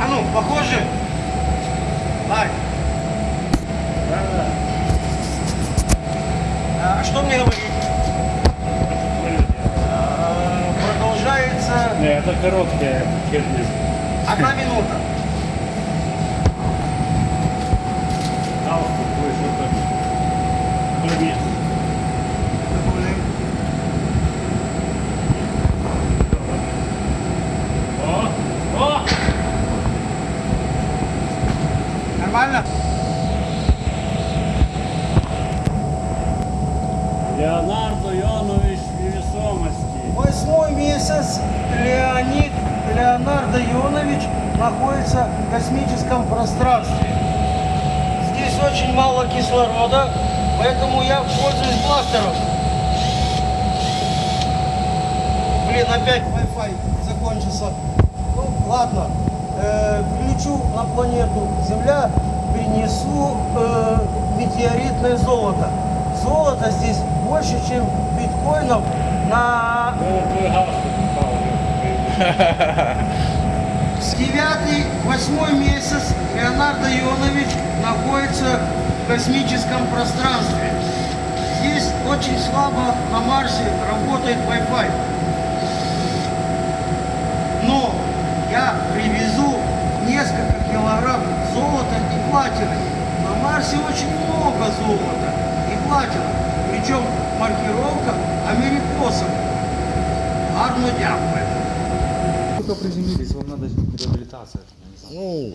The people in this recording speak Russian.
А ну, похоже? Так. Да, да. А что мне говорить? А, продолжается... Не, это короткая херня. Одна минута. Нормально? Леонардо Йонович невесомости. Восьмой месяц Леонид Леонардо Ионович находится в космическом пространстве. Здесь очень мало кислорода, поэтому я пользуюсь бластером. Блин, опять Wi-Fi закончился. Ну, ладно. Э, прилечу на планету Земля, принесу э, метеоритное золото. Золото здесь больше, чем биткоинов на. Девятый, восьмой месяц Леонардо Ионович находится в космическом пространстве. Здесь очень слабо на Марсе работает Wi-Fi. Но я привезу несколько килограмм золота и платины. На Марсе очень много золота и платины. Причем маркировка америкосом. Гарно дякую. Только приземлились, вам надо реабилитация. Ну,